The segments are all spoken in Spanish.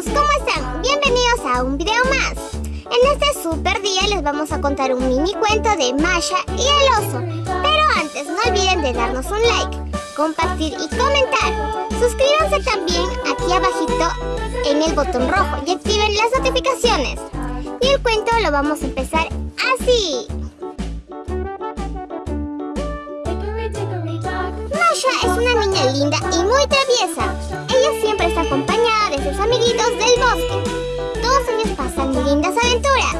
¿cómo están? Bienvenidos a un video más. En este super día les vamos a contar un mini cuento de Masha y el oso. Pero antes no olviden de darnos un like, compartir y comentar. Suscríbanse también aquí abajito en el botón rojo y activen las notificaciones. Y el cuento lo vamos a empezar así. Masha es una niña linda y muy traviesa. Siempre está acompañada de sus amiguitos del bosque. Todos ellos pasan lindas aventuras.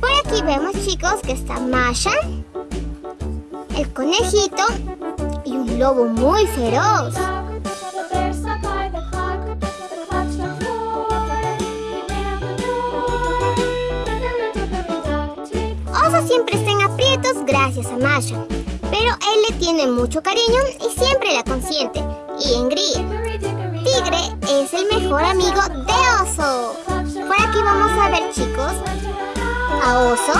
Por aquí vemos chicos que está Masha, el conejito y un lobo muy feroz. Oso siempre está en aprietos gracias a Masha, pero él le tiene mucho cariño y siempre la consiente y engríe. Amigo de Oso. Por aquí vamos a ver, chicos, a Oso.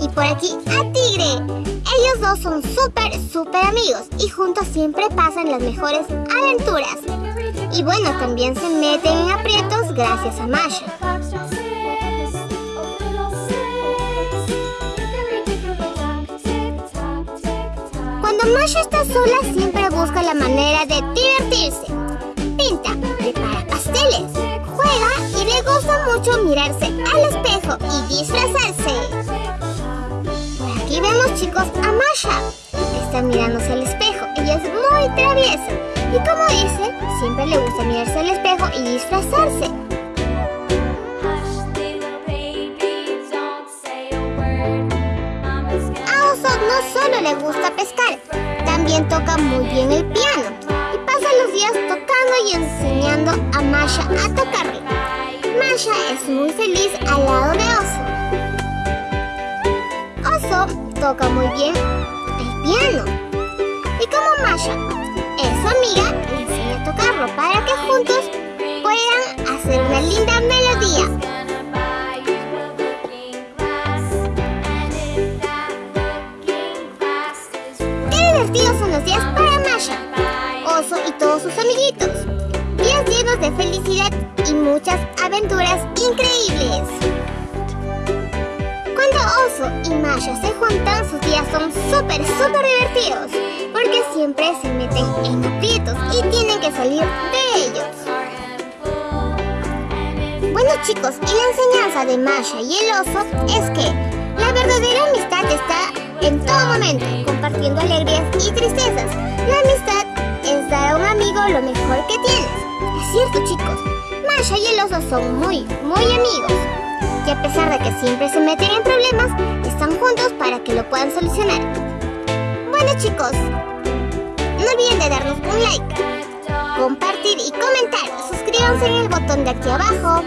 Y por aquí a Tigre. Ellos dos son súper, súper amigos y juntos siempre pasan las mejores aventuras. Y bueno, también se meten en aprietos gracias a Masha. Cuando Masha está sola siempre busca la manera de divertirse. Prepara pasteles, juega y le gusta mucho mirarse al espejo y disfrazarse. Por aquí vemos chicos a Masha. Está mirándose al espejo. Ella es muy traviesa. Y como dice, siempre le gusta mirarse al espejo y disfrazarse. A Oso no solo le gusta pescar, también toca muy bien el piano y pasa los días y enseñando a Masha a tocarlo. Masha es muy feliz al lado de Oso. Oso toca muy bien el piano y como Masha es su amiga, le enseña a tocarlo para que juntos puedan hacer una linda melodía. divertidos son los días para Masha, Oso y todos sus amiguitos. Felicidad y muchas aventuras increíbles. Cuando Oso y Masha se juntan, sus días son súper, súper divertidos. Porque siempre se meten en aprietos y tienen que salir de ellos. Bueno chicos, y la enseñanza de Masha y el oso es que la verdadera amistad está en todo momento, compartiendo alegrías y tristezas. La amistad es dar a un amigo lo mejor que tienes. Es cierto, chicos. Masha y el oso son muy, muy amigos. Y a pesar de que siempre se meten en problemas, están juntos para que lo puedan solucionar. Bueno, chicos, no olviden de darnos un like, compartir y comentar. Suscríbanse en el botón de aquí abajo.